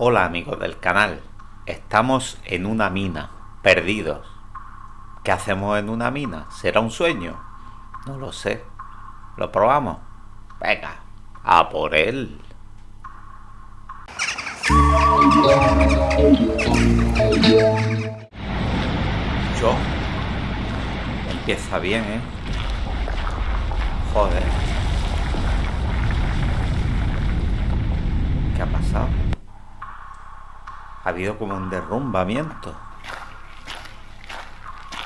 Hola amigos del canal, estamos en una mina, perdidos. ¿Qué hacemos en una mina? ¿Será un sueño? No lo sé. ¿Lo probamos? Venga, a por él. Yo. Empieza bien, ¿eh? Joder. ¿Qué ha pasado? Ha habido como un derrumbamiento.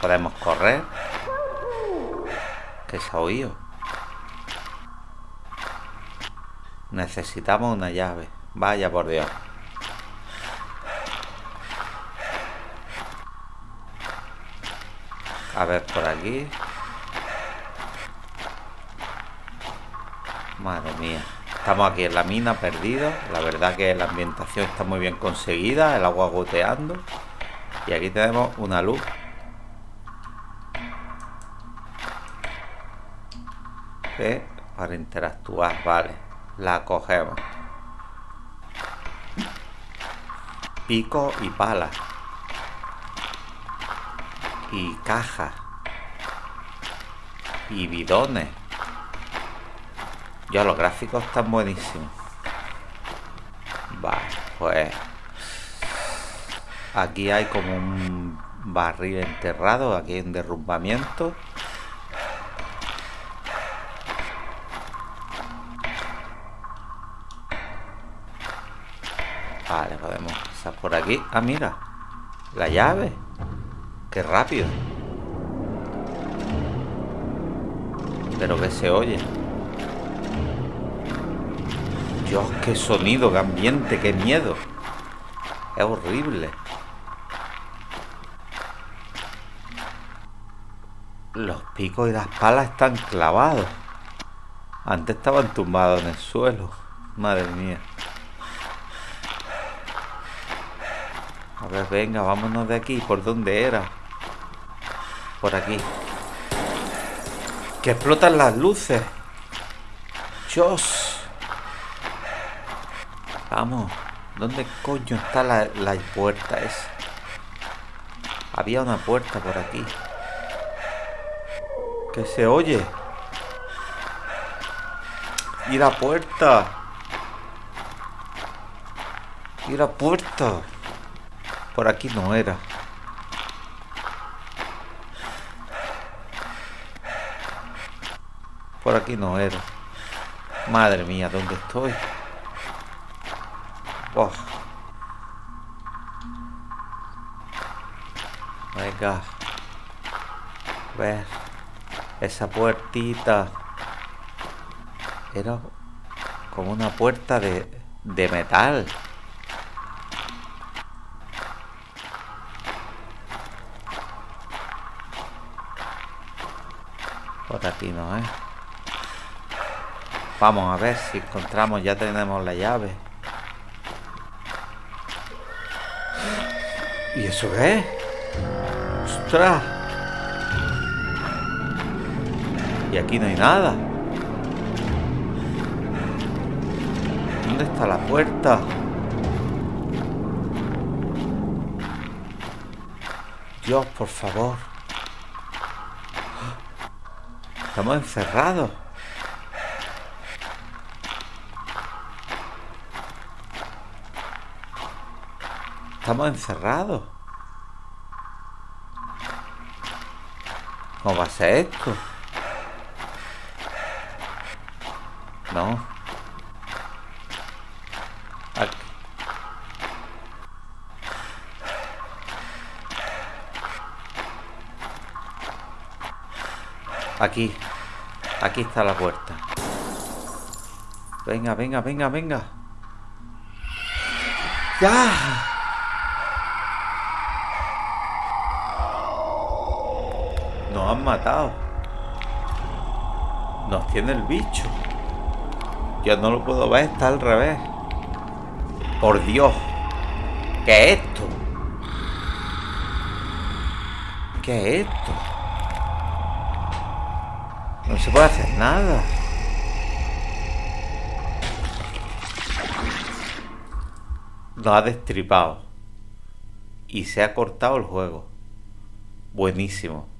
Podemos correr. ¿Qué se ha oído? Necesitamos una llave. Vaya por Dios. A ver por aquí. Madre mía. Estamos aquí en la mina perdidos. La verdad que la ambientación está muy bien conseguida. El agua goteando. Y aquí tenemos una luz. Que para interactuar, vale. La cogemos. Pico y pala y cajas y bidones. Ya los gráficos están buenísimos. Vale, pues aquí hay como un barril enterrado, aquí hay un derrumbamiento. Vale, podemos pasar por aquí. Ah, mira, la llave. ¡Qué rápido! Pero que se oye. Dios, qué sonido, qué ambiente, qué miedo. Es horrible. Los picos y las palas están clavados. Antes estaban tumbados en el suelo. Madre mía. A ver, venga, vámonos de aquí. ¿Por dónde era? Por aquí. Que explotan las luces. Dios. Vamos. ¿Dónde coño está la, la puerta esa? Había una puerta por aquí. Que se oye. Y la puerta. Y la puerta. Por aquí no era. Por aquí no era. Madre mía, ¿dónde estoy? Oh. Venga. Ver. Esa puertita. Era como una puerta de, de metal. Por aquí no, ¿eh? Vamos a ver si encontramos, ya tenemos la llave. ¿Y eso qué ¡Ostras! Y aquí no hay nada. ¿Dónde está la puerta? Dios, por favor. Estamos encerrados. Estamos encerrados. ¿Cómo va a ser esto? No. Aquí. Aquí. Aquí está la puerta. Venga, venga, venga, venga. ¡Ya! Nos han matado. Nos tiene el bicho. Yo no lo puedo ver, está al revés. Por Dios. ¿Qué es esto? ¿Qué es esto? No se puede hacer nada. lo ha destripado. Y se ha cortado el juego. Buenísimo.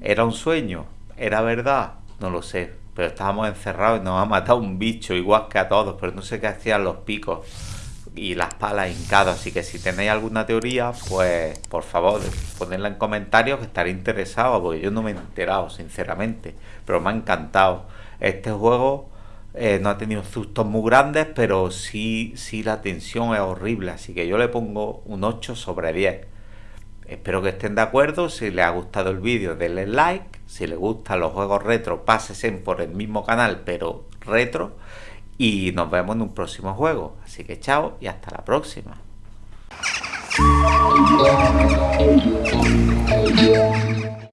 ¿Era un sueño? ¿Era verdad? No lo sé. Pero estábamos encerrados y nos ha matado un bicho igual que a todos. Pero no sé qué hacían los picos y las palas hincadas. Así que si tenéis alguna teoría, pues por favor ponedla en comentarios que estaré interesado. Porque yo no me he enterado, sinceramente. Pero me ha encantado. Este juego eh, no ha tenido sustos muy grandes, pero sí, sí la tensión es horrible, así que yo le pongo un 8 sobre 10. Espero que estén de acuerdo, si les ha gustado el vídeo denle like, si les gustan los juegos retro pásense por el mismo canal pero retro y nos vemos en un próximo juego. Así que chao y hasta la próxima.